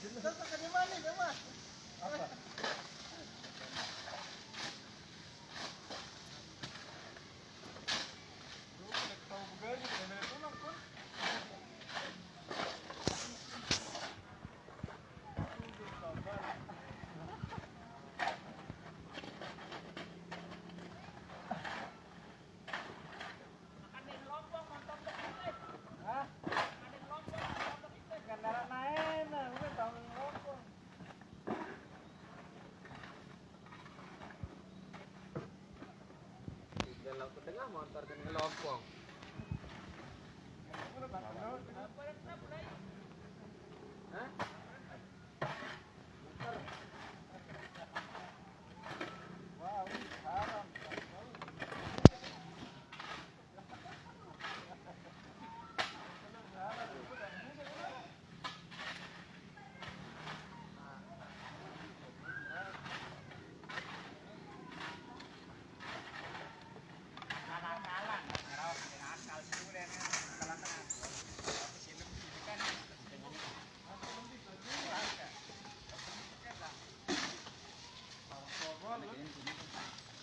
Terus makan yang mana, Mas? Apa? motor tengah motor ke ngelompong.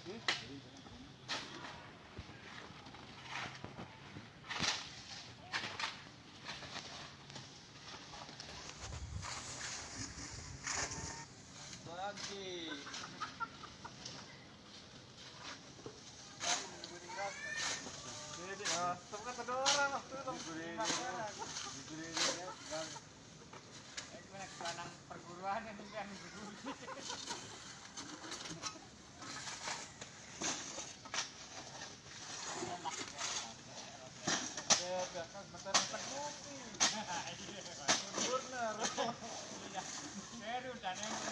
lagi Nah, tempat ada orang waktu ini belakang bentar bentar. Iya, Saya udah.